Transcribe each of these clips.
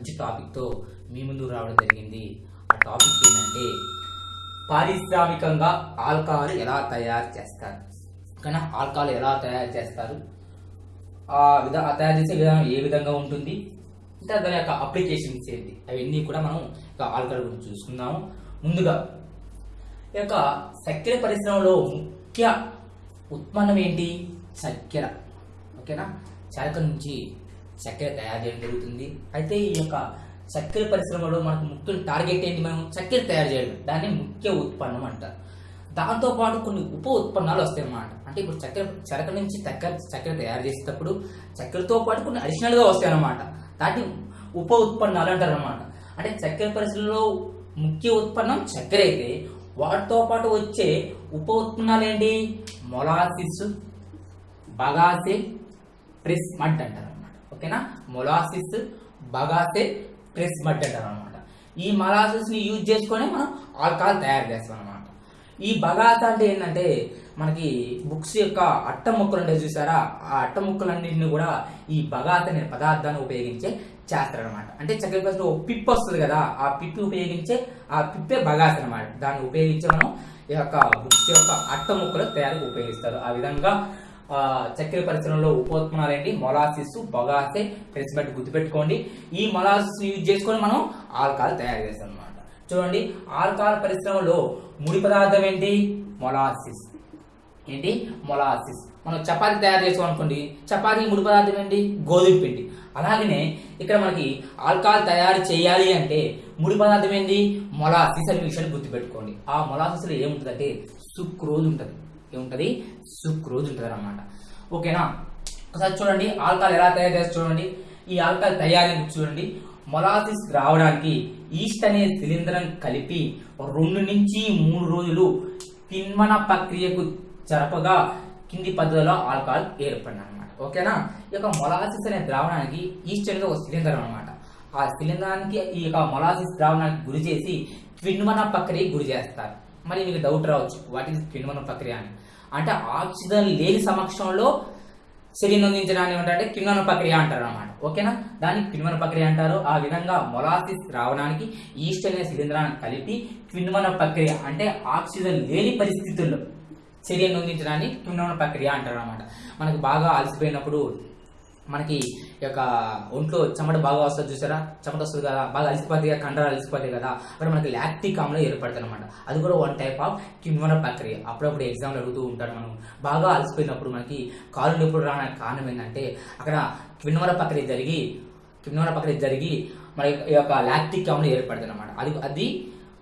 మంచి టాపిక్తో మీ ముందు రావడం జరిగింది. ఆ టాపిక్ ఏంటంటే పారిశ్రామికంగా ఆల్కహాల్ ఎలా తయారు చేస్తారు? కానీ ఆల్కహాల్ ఎలా తయారు చేస్తారు? ఆ విధ తయారు చేసే విధానం ఏ విధంగా ఉంటుంది? ఇంకా దాని యొక్క అప్లికేషన్స్ ఏంటి? అవన్నీ కూడా మనం ఇక ఆల్కహాల్ గురించి చూసుకుందాము. ముందుగా ఈ యొక్క చక్కెర పరిశ్రమలో ముఖ్య ఉత్పన్నం ఏంటి? చక్కెర. ఓకేనా? చరక నుంచి చక్కెర తయారు చేయడం జరుగుతుంది. అయితే ఈ యొక్క చక్కెర పరిశ్రమలో మనకు ముఖ్య టార్గెట్ ఏంటి? మనం చక్కెర తయారు చేయడం దాన్ని ముఖ్య ఉత్పన్నం అంటారు. దాంతోపాటు కొన్ని ఉప ఉత్పన్నాలు వస్తాయి అన్నమాట. అంటే ఇప్పుడు చక్కెర చెరక నుంచి చక్కెర చక్కెర తయారు చేసేటప్పుడు చక్కెరతో పాటు కొన్ని అడిషనల్గా వస్తాయి అన్నమాట. దాన్ని ఉప ఉత్పన్నాలు అంటారు అనమాట అంటే చక్కెర పరిశ్రమలో ముఖ్య ఉత్పన్నం చక్కెర అయితే వాటితో పాటు వచ్చే ఉప ఉత్పన్నాలు ఏంటి? మొలాసిస్ బగాసే ప్రెస్ అంటారు. ఓకేనా? మొలాసిస్ బగాసే ప్రెస్ మడ్ అంటారు అనమాట ఈ మొలాసిస్ని యూజ్ చేసుకొని మనం ఆల్కహాల్ తయారు చేస్తాం అనమాట ఈ బగాస అంటే ఏంటంటే మనకి బుక్స్ యొక్క అట్ట ముక్కలు ఉంటాయి చూసారా? ఆ అట్ట ముక్కలన్నింటిని కూడా ఈ బగాత అనే పదార్థాన్ని ఉపయోగించే చేస్తారనమాట అంటే చక్కెర కోసం ఒక పిప్ వస్తుంది కదా ఆ పిప్పి ఉపయోగించే ఆ పిప్పే బగాస్ అనమాట దాన్ని ఉపయోగించి మనం ఈ యొక్క బుక్స్ యొక్క అట్ట ముక్కలు తయారీకి ఉపయోగిస్తారు. ఆ విధంగా చక్కెర పరిశ్రమలో ఉపోత్పన్నాలు ఏంటి మొలాసిస్ బొగాసే ప్రెసిమెంట్ గుర్తుపెట్టుకోండి. ఈ మొలాసిస్ యూజ్ చేసుకొని మనం ఆల్కహాల్ తయారు చేస్తాం అనమాట చూడండి ఆల్కహాల్ పరిశ్రమలో ముడి పదార్థం ఏంటి? మొలాసిస్. ఏంటి? మొలాసిస్. మనం చపాతి తయారు చేసాం అనుకోండి చపాతీ ముడి పదార్థం ఏంటి? గోధుమ పిండి. అలాగనే ఇక్కడ మనకి ఆల్కహాల్ తయారు చేయాలి అంటే ముడి పదార్థం ఏంటి? మొలాసిస్ అనే విషయాన్ని గుర్తుపెట్టుకోండి. ఆ మొలాసిస్లో ఏముంటుందంటే సుక్రోజ్ ఉంటుంది. ఏముంటుంది? సుక్రోజ్ ఉంటుంది అనమాట ఓకేనా? ఒకసారి చూడండి ఆల్కహాల్ ఎలా తయారు చేస్తారు చూడండి. ఈ ఆల్కహాల్ తయారీ చూడండి. మొలాసిస్ రావడానికి ఈస్ట్ అనే శిలీంధ్రం కలిపి రెండు నుంచి మూడు రోజులు కిణ్వన ప్రక్రియకు జరపగా కింది పద్ధతిలో ఆల్కహాల్ ఏర్పడిన అనమాట ఓకేనా? ఈ యొక్క మొలాసిస్ అనే ద్రావణానికి ఈస్ట్ అనేది ఒక శిలీంధ్రం అనమాట ఆ శిలీంధ్రానికి ఈ యొక్క మొలాసిస్ ద్రావణానికి గురి చేసి కిణ్వన ప్రక్రియ గురి చేస్తారు. మరి మీకు డౌట్ రావచ్చు వాట్ ఈస్ కిణ్వన ప్రక్రియ అని. అంటే ఆక్సిజన్ లేని సమక్షంలో శరీరం అందించడాన్ని ఏమంటారంటే కిణ్వన ప్రక్రియ అంటారు అనమాట ఓకేనా? దాన్ని కిణ్వన ప్రక్రియ అంటారు. ఆ విధంగా మొలాసిస్ రావడానికి ఈస్ట్ అనే శిలీంధ్రాన్ని కలిపి కిణ్వన ప్రక్రియ అంటే ఆక్సిజన్ లేని పరిస్థితుల్లో శరీరం అందించడాన్ని కిణ్వన ప్రక్రియ అంటారు అనమాట మనకి బాగా అలసిపోయినప్పుడు మనకి ఈ యొక్క ఒంట్లో చెమట బాగా వస్తుంది చూసారా? చెమట వస్తుంది కదా బాగా అలసిపోతాయి కదా కండరాలు అలసిపోతాయి కదా అప్పుడు మనకి లాక్టిక్ ఆమ్లం ఏర్పడుతుంది అనమాట అది కూడా వన్ టైప్ ఆఫ్ కిణ్వన ప్రక్రియ. అప్పుడప్పుడు ఎగ్జామ్లు అడుగుతూ ఉంటారు మనం. బాగా అలసిపోయినప్పుడు మనకి కాలు నొప్పులు రావడానికి కారణం ఏంటంటే అక్కడ కిణ్వన ప్రక్రియ జరిగి కిణ్వన ప్రక్రియ జరిగి మన ఈ యొక్క లాక్టిక్ ఆమ్లం ఏర్పడుతుంది అనమాట అది అది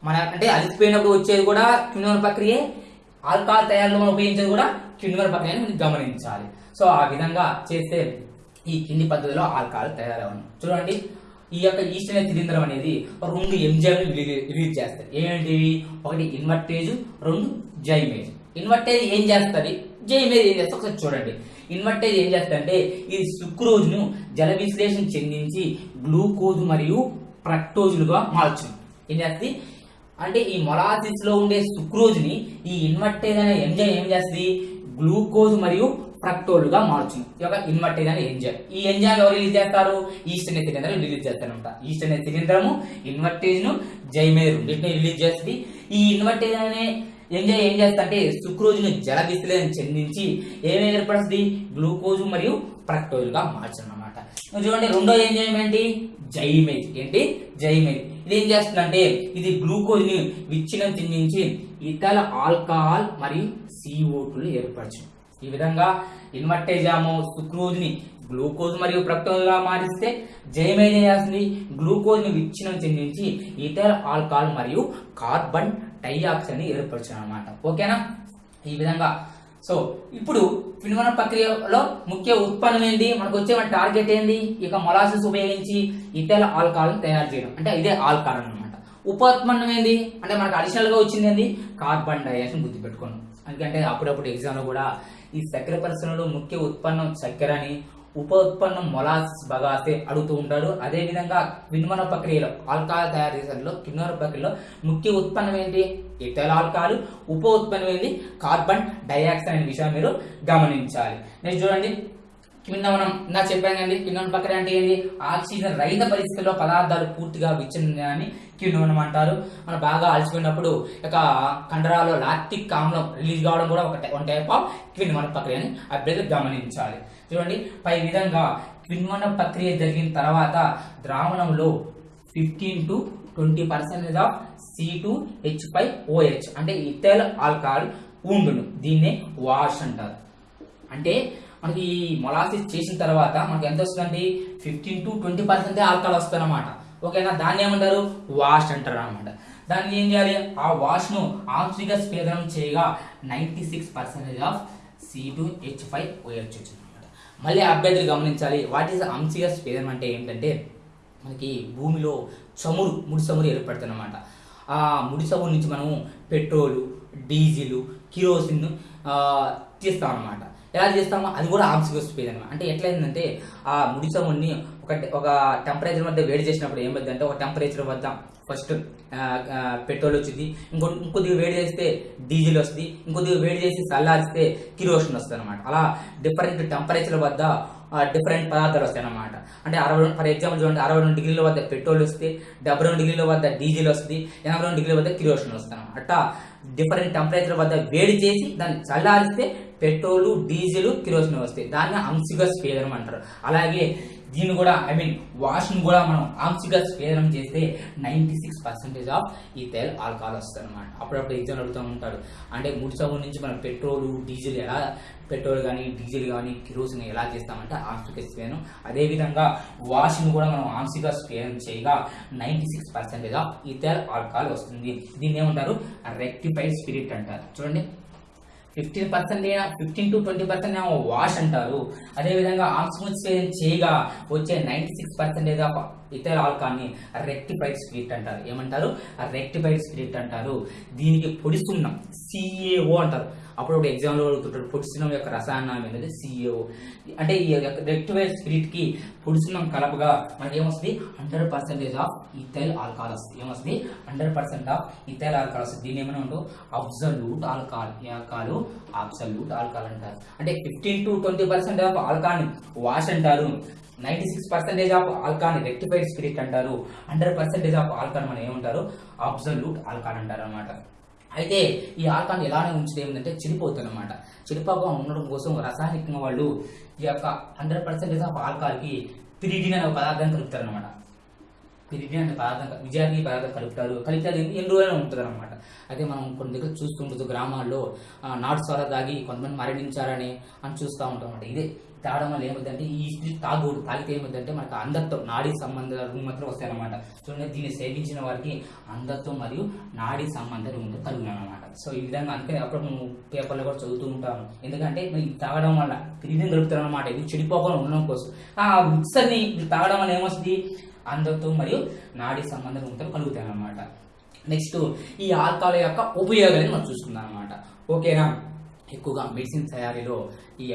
మన అంటే అలసిపోయినప్పుడు వచ్చేది కూడా కిణ్వన ప్రక్రియే ఆల్కహాల్ తయారీలో మనం ఉపయోగించేది కూడా కిణ్వన ప్రక్రియ మనం గమనించాలి. సో ఆ విధంగా చేస్తే ఈ కింది పద్ధతిలో ఆల్కహాల్ తయారవను. చూడండి ఈ యొక్క ఈస్ట్ అనే శిలీంధ్రం అనేది రెండు ఎంజైమ్ రిలీజ్ చేస్తారు ఏంటివి ఒకటి ఇన్వర్టేజ్ రెండు జైమేజ్. ఇన్వర్టేజ్ ఏం చేస్తుంది? జైమేజ్ ఏం చేస్తుంది? ఒకసారి చూడండి. ఇన్వర్టేజ్ ఏం చేస్తుందంటే ఇది సుక్రోజ్ను జల విశ్లేషణ చెందించి గ్లూకోజ్ మరియు ప్రక్టోజులుగా మార్చుతుంది ఏం చేస్తుంది? అంటే ఈ మొలాసిస్లో ఉండే సుక్రోజ్ని ఈ ఇన్వర్టేజ్ అనే ఎంజైమ్ ఏం చేస్తుంది? గ్లూకోజ్ మరియు ఫ్రక్టోలుగా మారుతుంది ఈ యొక్క ఇన్వర్టేజ్ అనే ఎంజైమ్. ఈ ఎంజైమ్ ఎవరు రిలీజ్ చేస్తారు? ఈస్ట్ అనే సిలిండర్ రిలీజ్ చేస్తారనమాట ఈస్ట్ అనే సిలిండరము ఇన్వర్టేజ్ను జైమేజ్ రెండింటిని రిలీజ్ చేస్తుంది. ఈ ఇన్వర్టేజ్ అనే ఎంజైమ్ ఏం చేస్తారంటే సుక్రోజ్ను జల విశ్లేషణ చెందించి ఏమేమి ఏర్పడుతుంది గ్లూకోజ్ మరియు ఫ్రక్టోలుగా మార్చడం అనమాట చూడండి రెండో ఎంజైమ్ ఏంటి? జైమేజ్. ఏంటి? జైమేజ్. ఇది ఏం చేస్తుందంటే ఇది గ్లూకోజ్ని విచ్ఛిన్నం చెందించి ఇతర ఆల్కహాల్ మరియు CO2 లు ఏర్పరచు. ఈ విధంగా ఇన్వర్టేజాము సుక్రోజ్ని గ్లూకోజ్ మరియు ప్రక్టోజ్గా మారిస్తే జైమేజ్ ఏం చేస్తుంది? గ్లూకోజ్ని విచ్ఛిన్నం చెందించి ఇతర ఆల్కహాల్ మరియు కార్బన్ డైఆక్సైడ్ని ఏర్పరచు అనమాట ఓకేనా? ఈ విధంగా సో ఇప్పుడు కిణ్వన ప్రక్రియలో ముఖ్య ఉత్పన్నం ఏంటి? మనకు వచ్చే మన టార్గెట్ ఏంటి ఇక మొలాసిస్ ఉపయోగించి ఇతర ఆల్కహాల్ తయారు చేయడం. అంటే ఇదే ఆల్కహాల్ అనమాట ఉపోత్పన్నం ఏంది? అంటే మనకు అడిషనల్గా వచ్చింది ఏంది? కార్బన్ డైఆక్సైడ్ గుర్తుపెట్టుకోండి ఎందుకంటే అప్పుడప్పుడు ఎగ్జామ్లో కూడా ఈ చక్కెర పరిశ్రమలో ముఖ్య ఉత్పన్నం చక్కెర అని ఉప ఉత్పన్నం మొలాసిస్ బగాసే అడుగుతూ ఉంటారు. అదే విధంగా కిణ్వన ప్రక్రియలో ఆల్కహాల్ తయారు చేసేలో కిణ్వన ప్రక్రియలో ముఖ్య ఉత్పన్నం ఏంటి? ఇథైల్ ఆల్కహాల్ ఉప ఉత్పన్నమైంది కార్బన్ డైఆక్సైడ్ అనే విషయం మీరు గమనించాలి. నెక్స్ట్ చూడండి. కిందవనం ఇందా చెప్పాను కదండి కింద ప్రక్రియ అంటే ఏంటి ఆక్సిజన్ రహిత పరిస్థితుల్లో పదార్థాలు పూర్తిగా విచ్ఛిన్నాన్ని కిందవనం అంటారు. మనం బాగా అలసిపోయినప్పుడు ఇక కండరాల్లో లాక్టిక్ ఆమ్లం రిలీజ్ కావడం కూడా ఒక టై- వన్ టైప్ ఆఫ్ కిందవన ప్రక్రియని అభ్యర్థి గమనించాలి. చూడండి పై విధంగా కిందవన ప్రక్రియ జరిగిన తర్వాత ద్రావణంలో fifteen to twenty percentage of C two H five OH అంటే ఇథైల్ ఆల్కహాల్ ఉండును. దీన్నే వాష్ అంటారు. అంటే మనకి ఈ మొలాసిస్ చేసిన తర్వాత మనకి ఎంత వస్తుందండి? Fifteen to twenty percent alcohol వస్తుంది అనమాట ఓకేనా? దాన్ని ఏమంటారు? వాష్ అంటారు అనమాట దాన్ని ఏం చేయాలి? ఆ వాష్ను ఆంశిక చేయగా ninety six percentage of C two H five OH వచ్చింది అనమాట మళ్ళీ అభ్యర్థులు గమనించాలి. వాట్ ఈస్ ఆంశిక స్పేదనం అంటే ఏంటంటే మనకి భూమిలో చమురు ముడి చమురు ఏర్పడుతుంది అనమాట ఆ ముడి చమురు నుంచి మనము పెట్రోలు డీజిల్ కిరోసిన్ తీస్తాం అనమాట ఎలా చేస్తామో అది కూడా ఆక్సిజన్ వస్తుంది అనమాట. అంటే ఎట్లయిందంటే ఆ ముడి చమురుని ఒక ఒక టెంపరేచర్ వద్ద వేడి చేసినప్పుడు ఏమైంది అంటే ఒక టెంపరేచర్ వద్ద ఫస్ట్ పెట్రోల్ వచ్చింది ఇంకో ఇంకొద్దిగా వేడి చేస్తే డీజిల్ వస్తుంది. ఇంకొద్దిగా వేడి చేసి చల్లారిస్తే కిరోసిన్ వస్తుంది అనమాట. అలా డిఫరెంట్ టెంపరేచర్ వద్ద డిఫరెంట్ పదార్థాలు వస్తాయి అన్నమాట. అంటే అరవై రెండు ఫర్ ఎగ్జాంపుల్ చూడండి అరవై రెండు డిగ్రీల వద్ద పెట్రోల్ వస్తే డెబ్బై రెండు డిగ్రీల వద్ద డీజిల్ వస్తుంది ఎనభై రెండు డిగ్రీల వద్ద కిరోషన్ వస్తాయి అట్లా డిఫరెంట్ టెంపరేచర్ వద్ద వేడి చేసి దాన్ని చల్లారిస్తే పెట్రోల్ డీజిల్ కిరోసిన్ వస్తాయి. దాన్ని అంశిక స్వేదనం అంటారు. అలాగే దీన్ని కూడా ఐ మీన్ వాష్ను కూడా మనం ఆంశిక స్వేదనం చేస్తే నైంటీ సిక్స్ పర్సెంటేజ్ ఆఫ్ ఈ తెల్ ఆల్కహాల్ వస్తుంది అనమాట అప్పుడప్పుడు ఎగ్జామ్ అడుగుతూ ఉంటాడు అంటే ముడి సౌండ్ నుంచి మనం పెట్రోల్ డీజిల్ ఎలా పెట్రోల్ కానీ డీజిల్ కానీ కిరోసిన్ ఎలా చేస్తామంటే ఆంశిక స్వేదనం అదేవిధంగా వాష్ను కూడా మనం ఆంశిక స్వేదనం చేయగా ninety six percentage of ethyl alcohol వస్తుంది. దీన్ని ఏమంటారు? రెక్టిఫైడ్ స్పిరిట్ అంటారు. చూడండి. Fifteen percent fifteen to twenty percent ఏమో వాష్ అంటారు. అదేవిధంగా ఆక్సిజన్ చేయగా వచ్చే నైంటీ సిక్స్ పర్సెంటేజ్ ఆఫ్ ఇతర ఆల్కాన్ని రెక్టిఫైడ్ స్పిరిట్ అంటారు. ఏమంటారు? రెక్టిఫైడ్ స్పిరిట్ అంటారు. దీనికి పొడి సున్నం సిఏఓ అంటారు. అప్పుడు ఒక ఎగ్జామ్లో అడుగుతుంటారు పొడి యొక్క రసాయనం ఏంటంటే సిఏఓ అంటే ఈ యొక్క స్పిరిట్కి పొడి కలపగా మనకి ఏమొస్తుంది? Hundred percentage of ethyl alcohol వస్తుంది ఏమొస్తుంది? Hundred percent of ethyl alcohol వస్తుంది దీన్ని ఏమైనా ఉంటావు అబ్జల్యూట్ ఆల్కహాల్ ఆల్కాలు ఆల్కహాల్ అబ్జల్యూట్ ఆల్కహాల్ అంటారు. అంటే fifteen to twenty percent of alcohol wash అంటారు. Ninety six percentage of alcohol rectified spirit అంటారు. హండ్రెడ్ పర్సెంటేజ్ ఆఫ్ ఆల్కాన్ మనం ఏమంటారు? అబ్జల్యూట్ ఆల్కాన్ అంటారు అనమాట అయితే ఈ ఆల్కాన్ ఎలానే ఉంచితే ఏంటంటే చెడిపోతుంది అనమాట చెడిపోగా ఉండడం కోసం రసాయనికంగా వాళ్ళు ఈ యొక్క హండ్రెడ్ పర్సెంటేజ్ ఆఫ్ ఆల్కహాల్కి పిరిడిన్ అనే పదార్థాన్ని కలుపుతారు అనమాట పిరిడిన్ అనే పదార్థం విజయానికి పదార్థం కలుపుతారు కలిపితే అది ఎన్ని రోజులు ఉంటుంది అనమాట అయితే మనం కొన్ని దగ్గర చూస్తుంటుంది గ్రామాల్లో నాటు సోర తాగి కొంతమంది మరణించారని అని చూస్తూ ఉంటాం అనమాట ఇదే తాగడం వల్ల ఏమవుతుందంటే ఈ స్పిరిట్ తాగకూడదు తాగితే ఏమవుతుందంటే మనకు అంధత్వం నాడీ సంబంధ రుగ్మతలు వస్తాయన్నమాట. చూడండి దీన్ని సేవించిన వారికి అంధత్వం మరియు నాడీ సంబంధ రుగ్మత కలుగును అనమాట సో ఈ విధంగా అందుకని అప్పుడు మనం పేపర్లో కూడా చదువుతూ ఉంటాము. ఎందుకంటే మీరు తాగడం వల్ల తిరిగి దొరుకుతారు అనమాట ఇది చెడిపోకుండా ఉండడం కోసం. ఆ మిక్సర్ని ఇది తాగడం వల్ల ఏమొస్తుంది? అందంతో మరియు నాడీ సంబంధ రుగ్మతలు కలుగుతాయి అన్నమాట నెక్స్ట్ ఈ ఆల్కహాల్ యొక్క ఉపయోగాలను మనం చూసుకుందాం అనమాట ఓకేనా ఎక్కువగా మెడిసిన్ తయారీలో ఈ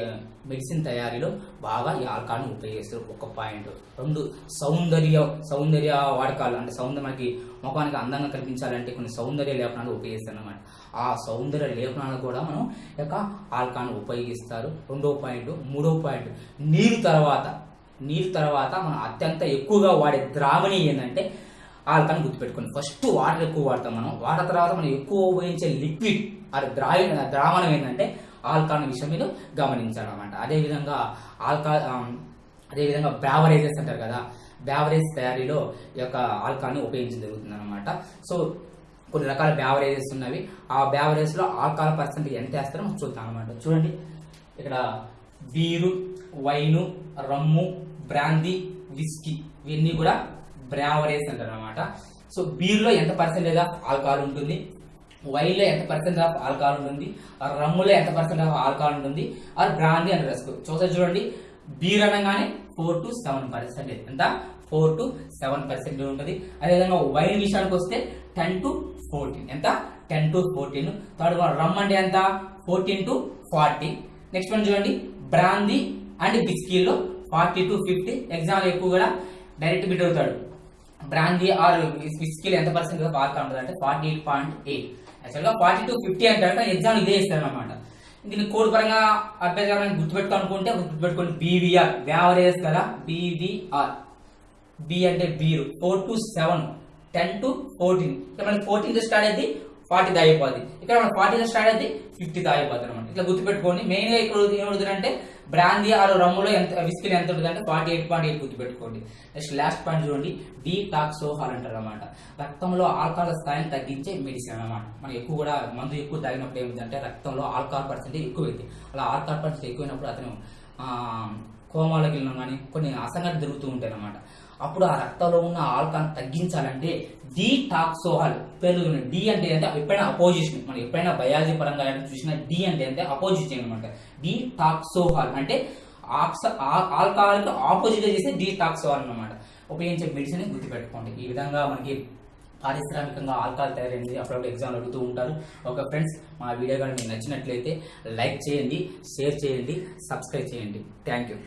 మెడిసిన్ తయారీలో బాగా ఈ ఆల్కహాల్ని ఉపయోగిస్తారు. ఒక పాయింట్. రెండు సౌందర్య సౌందర్య వాడకాలు. అంటే సౌందర్య మనకి ముఖానికి అందంగా కనిపించాలంటే కొన్ని సౌందర్య లేపనాలు ఉపయోగిస్తారు అనమాట ఆ సౌందర్య లేపనాలు కూడా మనం యొక్క ఆల్కహాల్ని ఉపయోగిస్తారు. రెండో పాయింట్ మూడో పాయింట్. నీరు తర్వాత నీరు తర్వాత మనం అత్యంత ఎక్కువగా వాడే ద్రావణి ఏంటంటే ఆల్కహాల్ గుర్తుపెట్టుకోండి. ఫస్ట్ వాటర్ ఎక్కువ వాడతాం మనం. వాటర్ తర్వాత మనం ఎక్కువ ఉపయోగించే లిక్విడ్ అది ద్రావి ద్రావణం ఏంటంటే ఆల్కహాల్ విషయం మీద గమనించాలన్నమాట. అదేవిధంగా ఆల్కహాల్ అదేవిధంగా బ్యావరేజెస్ అంటారు కదా. బ్యావరేజ్ తయారీలో ఈ యొక్క ఆల్కహాల్ని ఉపయోగించడం జరుగుతుంది అనమాట సో కొన్ని రకాల బ్యావరేజెస్ ఉన్నవి. ఆ బ్యావరేజ్లో ఆల్కహాల్ పర్సెంట్ ఎంత వేస్తారో చూద్దాం అనమాట చూడండి. ఇక్కడ beer wine rum brandy whisky ఇవన్నీ కూడా బ్రావరేజ్ అంటారు అనమాట సో బీర్లో ఎంత పర్సెంటేజ్ ఆఫ్ ఆల్కహాల్ ఉంటుంది? వైన్లో ఎంత పర్సెంట్ ఆఫ్ ఆల్కహాల్ ఉంటుంది? ఆ రమ్ములో ఎంత పర్సెంట్ ఆఫ్ ఆల్కహాల్ ఉంటుంది? ఆర్ బ్రాందీ అని రాసుకో చూస్తే చూడండి బీర్ అనగానే ఫోర్ టు సెవెన్ పర్సెంటేజ్ ఎంత? ఫోర్ టు సెవెన్ పర్సెంట్ ఉంటుంది. అదేవిధంగా వైన్ విషయానికి వస్తే టెన్ టు ఫోర్టీన్ ఎంత? Ten to fourteen. Third one rum అంటే ఎంత? Fourteen to forty. Next one చూడండి బ్రాందీ అండ్ బిస్కీల్లో ఫార్టీ టు ఫిఫ్టీ ఎగ్జామ్లు ఎక్కువ కూడా డైరెక్ట్ బిట్ అవుతాడు. బ్రాందీ ఆర్ విస్కీలో ఎంత పర్సెంట్ ఆల్కహాల్ ఉంటుంది అంటే ఫార్టీ ఎయిట్ పాయింట్ ఎయిట్ యాక్చువల్గా ఫార్టీ టు ఫిఫ్టీ అంటారు ఎగ్జామ్ ఇదే ఇస్తారు అనమాట దీన్ని కోడ్ పరంగా అభ్యర్థి గుర్తుపెట్టుకోనుకుంటే గుర్తుపెట్టుకోండి. బీవీఆర్ వ్యావరేజ్ కదా? బీవీఆర్ బి అంటే beer four two seven ten two fourteen ఇక్కడ మనకి ఫోర్టీన్త్ స్టార్ట్ అయితే ఫార్టీ దాగిపోద్ది ఇక్కడ మనకి ఫార్టీన్త్ స్టార్ట్ అయితే ఫిఫ్టీ దాగిపోద్ది అనమాట ఇట్లా గుర్తుపెట్టుకోండి. మెయిన్గా ఇక్కడ ఏమవుతుందంటే బ్రాందీ ఆరు రమ్ములో ఎంత విస్కిల్ ఎంత ఉంటుంది అంటే ఫార్టీ ఎయిట్ పాయింట్ ఎయిట్ గుర్తుపెట్టుకోండి. నెక్స్ట్ లాస్ట్ పాయింట్ చూడండి. డీటాక్సోహాల్ అంటారు అనమాట రక్తంలో ఆల్కహాల్ స్థాయిని తగ్గించే మెడిసిన్ అన్నమాట. మనం ఎక్కువ కూడా మందు ఎక్కువ తాగినప్పుడు ఏమిటంటే రక్తంలో ఆల్కహాల్ పర్సెంటేజ్ ఎక్కువ అవుతుంది అలా ఆల్కహాల్ పర్సెంటేజ్ ఎక్కువైనప్పుడు అతను కోమాలకు వెళ్ళిన వెళ్ళడం కానీ కొన్ని అసంఘటన జరుగుతూ ఉంటాయి అనమాట అప్పుడు ఆ రక్తంలో ఉన్న ఆల్కహాల్ తగ్గించాలంటే డీటాక్సోహాల్ పెరుగుతుంది డి అంటే అంటే ఎప్పుడైనా అపోజిషన్ మనం ఎప్పుడైనా బయాలజీ పరంగా చూసినా డి అంటే అంటే అపోజిషన్ అనమాట డీటాక్సోహాల్ అంటే ఆక్స ఆల్కహాల్ ఆపోజిట్ చేస్తే డి డీటాక్సోహాల్ అనమాట ఉపయోగించే మెడిసిన్ గుర్తుపెట్టుకోండి. ఈ విధంగా మనకి పారిశ్రామికంగా ఆల్కహాల్ తయారైంది. అప్పుడప్పుడు ఎగ్జామ్ అడుగుతూ ఉంటారు. ఒక ఫ్రెండ్స్ మా వీడియో కానీ మీకు నచ్చినట్లయితే లైక్ చేయండి షేర్ చేయండి సబ్స్క్రైబ్ చేయండి. Thank you.